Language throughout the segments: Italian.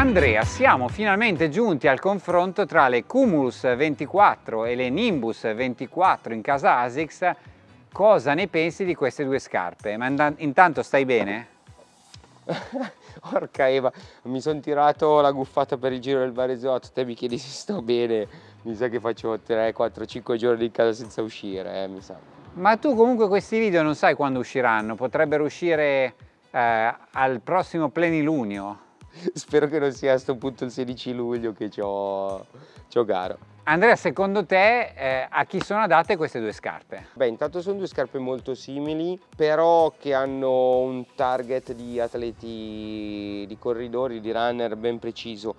Andrea, siamo finalmente giunti al confronto tra le Cumulus 24 e le Nimbus 24 in casa ASICS. Cosa ne pensi di queste due scarpe? Ma intanto stai bene? Porca Eva, mi sono tirato la guffata per il giro del Varesotto, te mi chiedi se sto bene, mi sa che faccio 3, 4, 5 giorni in casa senza uscire, eh, mi sa. Ma tu comunque questi video non sai quando usciranno, potrebbero uscire eh, al prossimo plenilunio. Spero che non sia a questo punto il 16 luglio che ho gara. Andrea, secondo te eh, a chi sono adatte queste due scarpe? Beh, intanto sono due scarpe molto simili, però che hanno un target di atleti, di corridori, di runner ben preciso.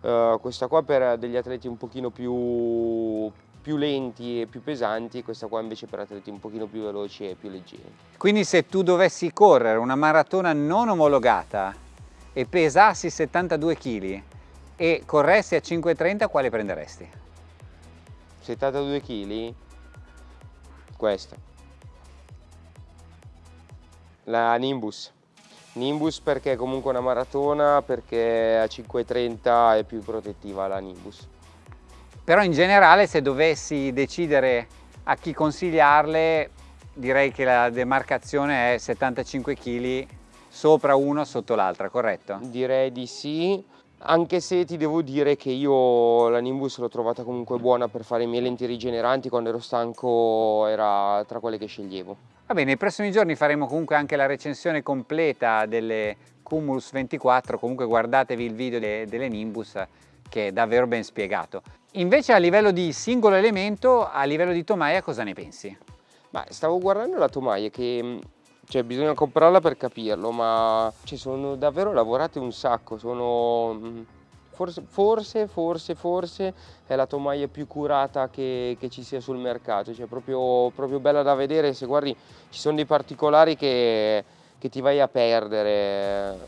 Uh, questa qua per degli atleti un pochino più, più lenti e più pesanti, questa qua invece per atleti un pochino più veloci e più leggeri. Quindi se tu dovessi correre una maratona non omologata e pesassi 72 kg e corressi a 5,30 quale prenderesti? 72 kg? Questa. La Nimbus. Nimbus perché è comunque una maratona, perché a 5,30 è più protettiva la Nimbus. Però in generale se dovessi decidere a chi consigliarle direi che la demarcazione è 75 kg sopra uno sotto l'altra, corretto? Direi di sì, anche se ti devo dire che io la Nimbus l'ho trovata comunque buona per fare i miei lenti rigeneranti, quando ero stanco era tra quelle che sceglievo. Va bene, nei prossimi giorni faremo comunque anche la recensione completa delle Cumulus 24, comunque guardatevi il video de delle Nimbus che è davvero ben spiegato. Invece a livello di singolo elemento, a livello di tomaia cosa ne pensi? Beh, stavo guardando la tomaia che cioè bisogna comprarla per capirlo, ma ci sono davvero lavorate un sacco, sono mm, forse, forse, forse, forse è la tomaia più curata che, che ci sia sul mercato, cioè proprio, proprio, bella da vedere, se guardi ci sono dei particolari che, che ti vai a perdere,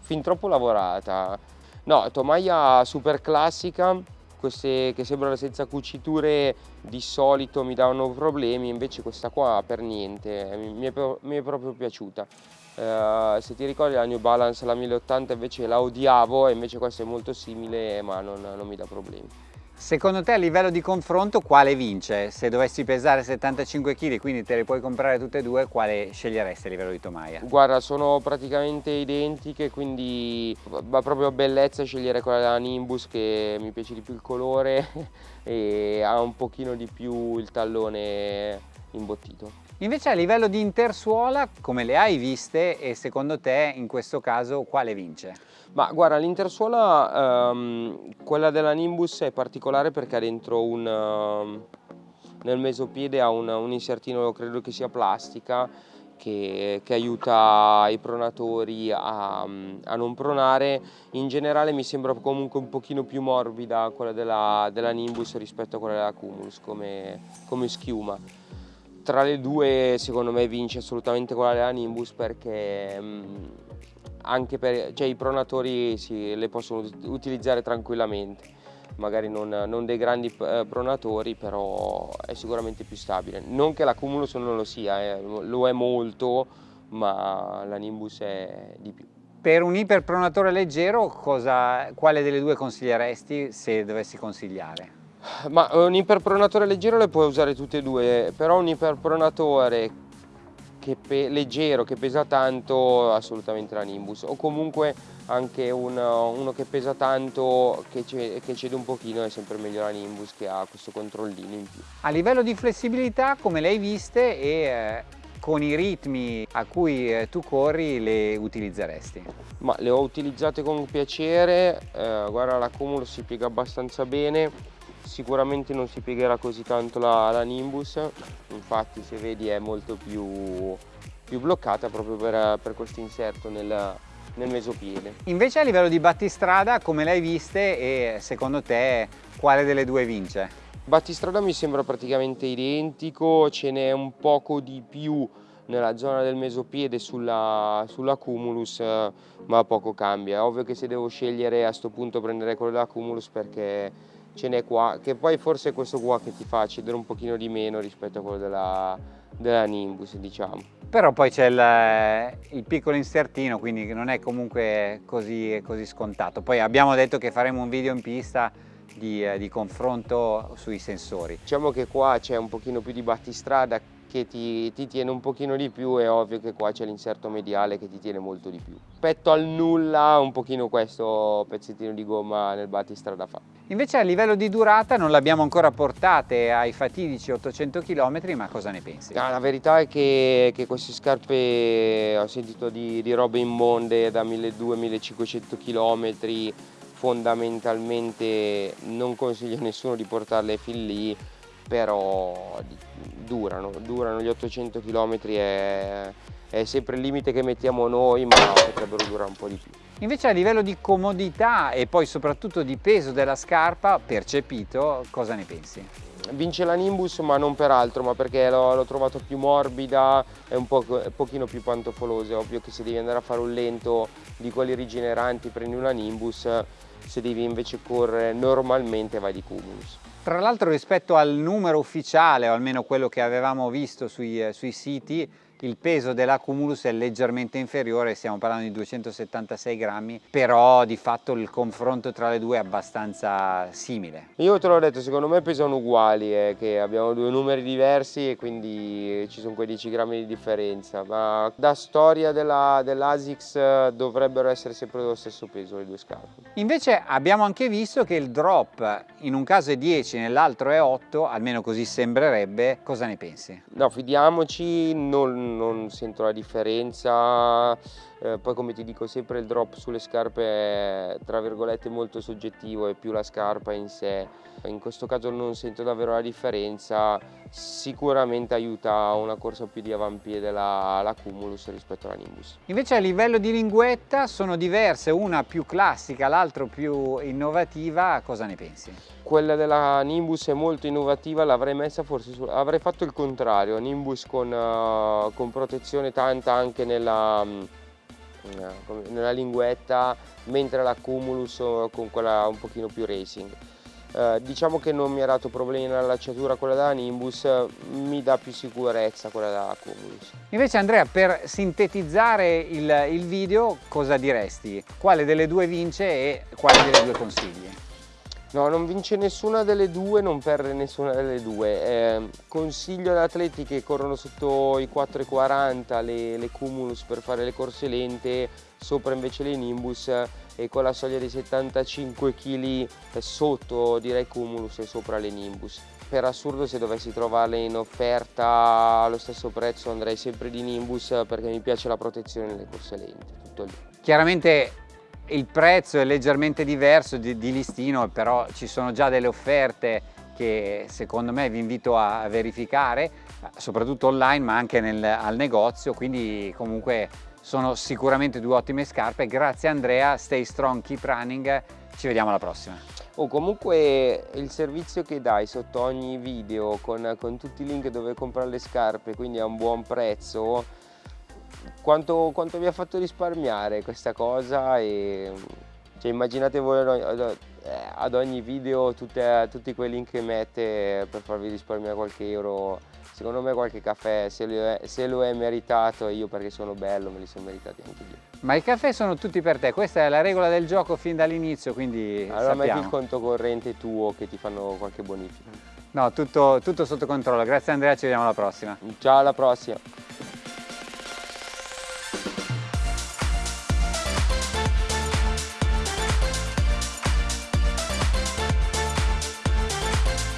fin troppo lavorata. No, tomaia super classica, queste che sembrano senza cuciture di solito mi davano problemi, invece questa qua per niente, mi è, mi è proprio piaciuta. Uh, se ti ricordi la New Balance, la 1080 invece la odiavo e invece questa è molto simile ma non, non mi dà problemi. Secondo te a livello di confronto quale vince? Se dovessi pesare 75 kg, quindi te le puoi comprare tutte e due, quale sceglieresti a livello di tomaia? Guarda, sono praticamente identiche, quindi va proprio bellezza scegliere quella della Nimbus che mi piace di più il colore e ha un pochino di più il tallone imbottito. Invece a livello di intersuola, come le hai viste e secondo te in questo caso quale vince? Ma guarda, l'intersuola, um, quella della Nimbus è particolare perché ha dentro un, uh, nel mesopiede ha un, un, insertino, credo che sia plastica, che, che aiuta i pronatori a, a, non pronare. In generale mi sembra comunque un pochino più morbida quella della, della Nimbus rispetto a quella della Cumulus come, come schiuma tra le due secondo me vince assolutamente quella della Nimbus perché mh, anche per, cioè, i pronatori si, le possono utilizzare tranquillamente. Magari non, non dei grandi eh, pronatori però è sicuramente più stabile. Non che la Cumulus non lo sia eh, lo è molto ma la Nimbus è di più. Per un iperpronatore leggero cosa, quale delle due consiglieresti se dovessi consigliare? Ma un iperpronatore leggero le puoi usare tutte e due, però un iperpronatore che leggero che pesa tanto assolutamente la Nimbus o comunque anche un, uno che pesa tanto che, che cede un pochino è sempre meglio la Nimbus che ha questo controllino in più. A livello di flessibilità come le hai viste e eh, con i ritmi a cui eh, tu corri le utilizzeresti? Ma le ho utilizzate con piacere, eh, guarda la Cumulus si piega abbastanza bene sicuramente non si piegherà così tanto la, la Nimbus infatti se vedi è molto più, più bloccata proprio per, per questo inserto nel, nel mesopiede. Invece a livello di battistrada come le hai viste e secondo te quale delle due vince? Battistrada mi sembra praticamente identico, ce n'è un poco di più nella zona del mesopiede sulla, sulla Cumulus ma poco cambia. È ovvio che se devo scegliere a questo punto prendere quello della Cumulus perché ce n'è qua, che poi forse è questo qua che ti fa cedere un pochino di meno rispetto a quello della, della Nimbus diciamo. Però poi c'è il, il, piccolo insertino quindi non è comunque così, così, scontato. Poi abbiamo detto che faremo un video in pista di, di confronto sui sensori. Diciamo che qua c'è un pochino più di battistrada che ti, ti, tiene un pochino di più è ovvio che qua c'è l'inserto mediale che ti tiene molto di più. Rispetto al nulla un pochino questo pezzettino di gomma nel battistrada fa. Invece a livello di durata non l'abbiamo ancora portate ai fatidici 800 km ma cosa ne pensi? Ah, la verità è che, che, queste scarpe ho sentito di, di robe immonde da 1200-1500 km fondamentalmente non consiglio a nessuno di portarle fin lì però durano, durano gli 800 km è, è sempre il limite che mettiamo noi ma potrebbero durare un po' di più. Invece a livello di comodità e poi soprattutto di peso della scarpa percepito, cosa ne pensi? Vince la Nimbus ma non per altro, ma perché l'ho trovato più morbida e un, po', un pochino più pantofolosa. È ovvio che se devi andare a fare un lento di quelli rigeneranti prendi una Nimbus, se devi invece correre normalmente vai di Cumulus. Tra l'altro rispetto al numero ufficiale, o almeno quello che avevamo visto sui, eh, sui siti, il peso della Cumulus è leggermente inferiore, stiamo parlando di 276 grammi, però di fatto il confronto tra le due è abbastanza simile. Io te l'ho detto, secondo me pesano uguali, eh, che abbiamo due numeri diversi e quindi ci sono quei 10 grammi di differenza, ma da storia dell'ASICS dell dovrebbero essere sempre dello stesso peso le due scarpe. Invece abbiamo anche visto che il drop in un caso è 10, nell'altro è 8, almeno così sembrerebbe, cosa ne pensi? No, fidiamoci, non non sento la differenza, eh, poi come ti dico sempre il drop sulle scarpe è tra virgolette molto soggettivo, è più la scarpa in sé, in questo caso non sento davvero la differenza, sicuramente aiuta una corsa più di avampiede la, la Cumulus rispetto alla Nimbus. Invece a livello di linguetta sono diverse, una più classica, l'altra più innovativa, cosa ne pensi? Quella della Nimbus è molto innovativa, l'avrei messa forse, su, avrei fatto il contrario, Nimbus con, uh, con protezione tanta anche nella, nella linguetta, mentre la Cumulus con quella un pochino più racing. Eh, diciamo che non mi ha dato problemi nell'allacciatura quella della Nimbus, mi dà più sicurezza quella della Cumulus. Invece Andrea, per sintetizzare il, il video, cosa diresti? Quale delle due vince e quale delle due consigli? No, non vince nessuna delle due, non perde nessuna delle due. Eh, consiglio ad atleti che corrono sotto i 4,40 le, le Cumulus per fare le corse lente, sopra invece le Nimbus e con la soglia di 75 kg sotto direi Cumulus e sopra le Nimbus. Per assurdo se dovessi trovarle in offerta allo stesso prezzo andrei sempre di Nimbus perché mi piace la protezione nelle corse lente, tutto lì. Chiaramente il prezzo è leggermente diverso di, di listino, però ci sono già delle offerte che secondo me vi invito a verificare, soprattutto online ma anche nel, al negozio, quindi comunque sono sicuramente due ottime scarpe. Grazie Andrea, stay strong, keep running, ci vediamo alla prossima. Oh, comunque il servizio che dai sotto ogni video con, con tutti i link dove comprare le scarpe, quindi a un buon prezzo, quanto, quanto vi ha fatto risparmiare questa cosa e cioè, immaginate voi eh, ad ogni video tutte, tutti quei link che mette per farvi risparmiare qualche euro. Secondo me qualche caffè se lo, è, se lo è meritato io perché sono bello me li sono meritati anche io ma i caffè sono tutti per te questa è la regola del gioco fin dall'inizio quindi allora sappiamo. metti il conto corrente tuo che ti fanno qualche bonifica. No tutto, tutto sotto controllo. Grazie Andrea ci vediamo alla prossima. Ciao alla prossima